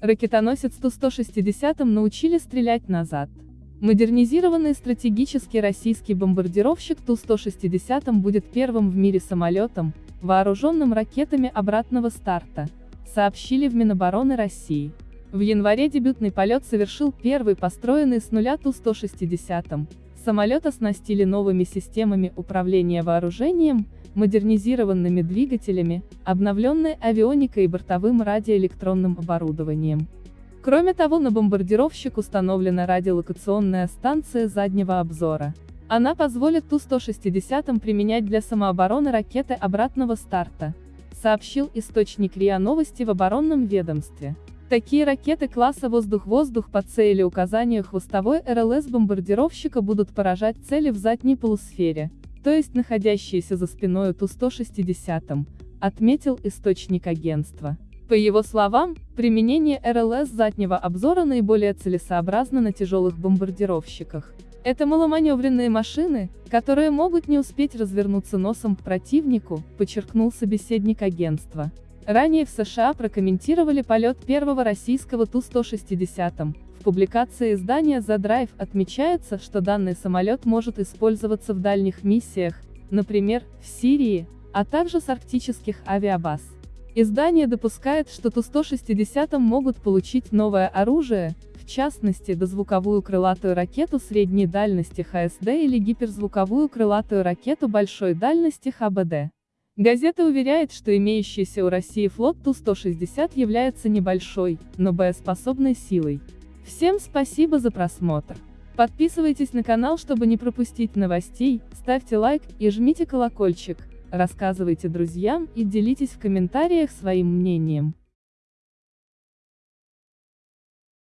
Ракетоносец Ту-160 научили стрелять назад. Модернизированный стратегический российский бомбардировщик Ту-160 будет первым в мире самолетом, вооруженным ракетами обратного старта, сообщили в Минобороны России. В январе дебютный полет совершил первый построенный с нуля Ту-160. Самолет оснастили новыми системами управления вооружением, модернизированными двигателями, обновленной авионикой и бортовым радиоэлектронным оборудованием. Кроме того на бомбардировщик установлена радиолокационная станция заднего обзора. Она позволит Ту-160 применять для самообороны ракеты обратного старта, сообщил источник РИА Новости в оборонном ведомстве. Такие ракеты класса «Воздух-воздух» по цели указания хвостовой РЛС бомбардировщика будут поражать цели в задней полусфере, то есть находящиеся за спиной Ту-160, отметил источник агентства. По его словам, применение РЛС заднего обзора наиболее целесообразно на тяжелых бомбардировщиках. Это маломаневренные машины, которые могут не успеть развернуться носом к противнику, подчеркнул собеседник агентства. Ранее в США прокомментировали полет первого российского Ту-160. Публикации издания The Drive отмечается, что данный самолет может использоваться в дальних миссиях, например, в Сирии, а также с арктических авиабаз. Издание допускает, что Ту-160 могут получить новое оружие, в частности, дозвуковую крылатую ракету средней дальности ХСД или гиперзвуковую крылатую ракету большой дальности ХБД. Газета уверяет, что имеющийся у России флот Ту-160 является небольшой, но боеспособной силой. Всем спасибо за просмотр. Подписывайтесь на канал, чтобы не пропустить новостей, ставьте лайк и жмите колокольчик, рассказывайте друзьям и делитесь в комментариях своим мнением.